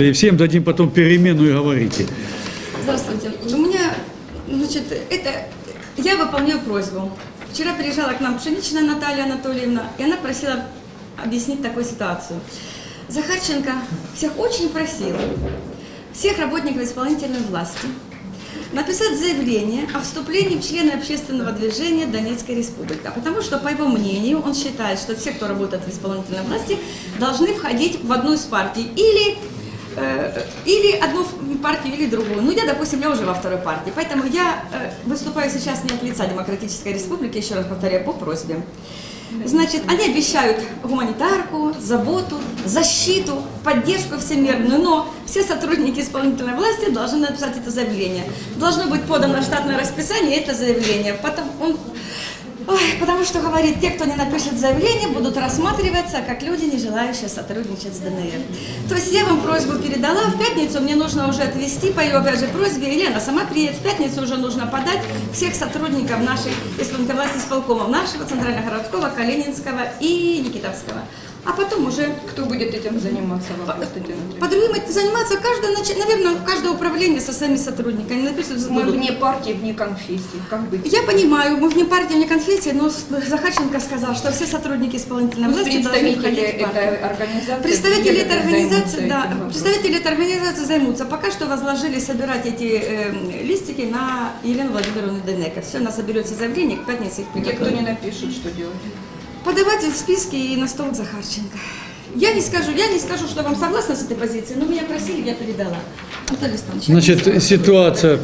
И всем дадим потом перемену и говорите. Здравствуйте. У меня, значит, это я выполняю просьбу. Вчера приезжала к нам Пшеничная Наталья Анатольевна, и она просила объяснить такую ситуацию. Захарченко всех очень просил, всех работников исполнительной власти, написать заявление о вступлении в члены общественного движения Донецкой Республики. Потому что, по его мнению, он считает, что все, кто работает в исполнительной власти, должны входить в одну из партий. Или или одну партию, или другую. Ну, я, допустим, я уже во второй партии. Поэтому я э, выступаю сейчас не от лица Демократической Республики, еще раз повторяю, по просьбе. Значит, они обещают гуманитарку, заботу, защиту, поддержку всемирную, но все сотрудники исполнительной власти должны написать это заявление. Должно быть подано штатное расписание это заявление. Потом он Ой, потому что, говорит, те, кто не напишет заявление, будут рассматриваться как люди, не желающие сотрудничать с ДНР. То есть я вам просьбу передала, в пятницу мне нужно уже отвести по ее, опять же, просьбе, Елена сама приедет, в пятницу уже нужно подать всех сотрудников нашей исполнительной власти исполкомов, нашего Центрально-городского, Калининского и Никитовского. А потом уже Кто будет этим заниматься, вопрос, по другим заниматься каждое, наверное, каждое управление со своими сотрудниками напишут Мы будут. вне партии, вне конфессии. Как быть? Я понимаю, мы вне партии, вне конфессии, но Захарченко сказал, что все сотрудники исполнительной Пусть власти должны представители входить в партию. этой организации... Представители этой организации, этим да, представители этой организации займутся. Пока что возложили собирать эти э, листики на Елену Владимировну Денека. Все, она соберет все заявления, к пятнице их Те, кто не напишут, что делать? Подавать в списки и на стол Захарченко. Я не скажу, я не скажу, что вам согласна с этой позицией, но меня просили, я передала. Значит, ситуация